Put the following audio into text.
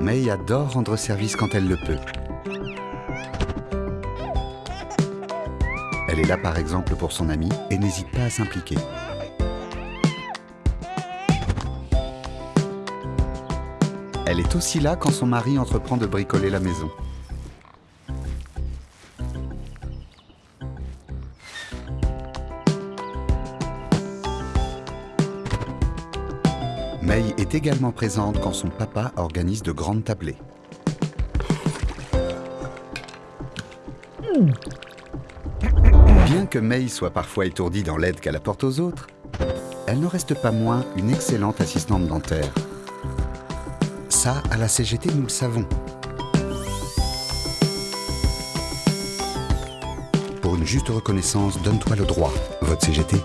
May adore rendre service quand elle le peut. Elle est là par exemple pour son ami et n'hésite pas à s'impliquer. Elle est aussi là quand son mari entreprend de bricoler la maison. May est également présente quand son papa organise de grandes tablées. Bien que May soit parfois étourdie dans l'aide qu'elle apporte aux autres, elle ne reste pas moins une excellente assistante dentaire. Ça, à la CGT, nous le savons. Pour une juste reconnaissance, donne-toi le droit. Vote CGT.